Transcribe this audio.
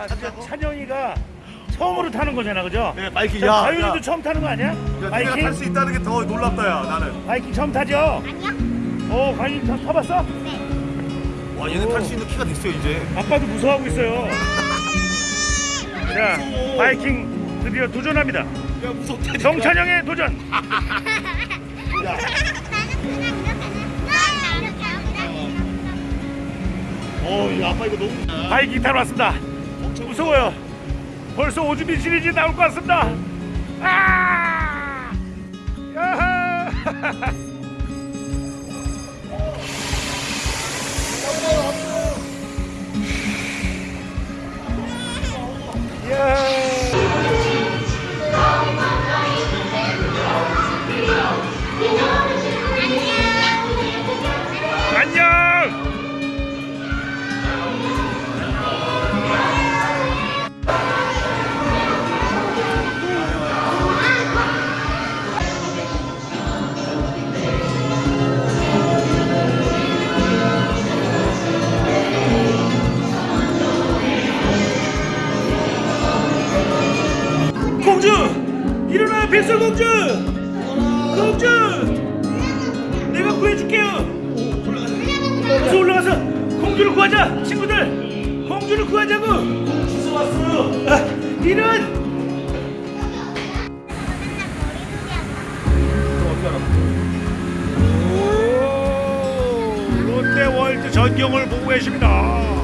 야, 진짜 찬영이가 처음으로 타는 거잖아, 그죠? 네, 바이킹. 자, 야, 다윤이도 야. 처음 타는 거 아니야? 야, 바이킹? 탈수 있다는 게 더 놀랍다, 야, 나는. 바이킹 처음 타죠? 아니요? 어, 과연 타, 타봤어? 네. 와, 얘는 탈 수 있는 키가 됐어요, 이제. 아빠도 무서워하고 있어요. 자, 바이킹 드디어 도전합니다. 야, 무섭다. 정찬영의 도전. 하고 어, 야, 아빠 이거 너무. 바이킹 타러 왔습니다. 무서워요. 벌써 오주빈 시리즈 나올 것 같습니다. 아! 일어나 뱃설공주! 공주! 내가 구해줄게요! 어서 올라가서 공주를 구하자! 친구들! 공주를 구하자고! 공주 왔어요! 아, 이런! 오, 롯데월드 전경을 보고 계십니다.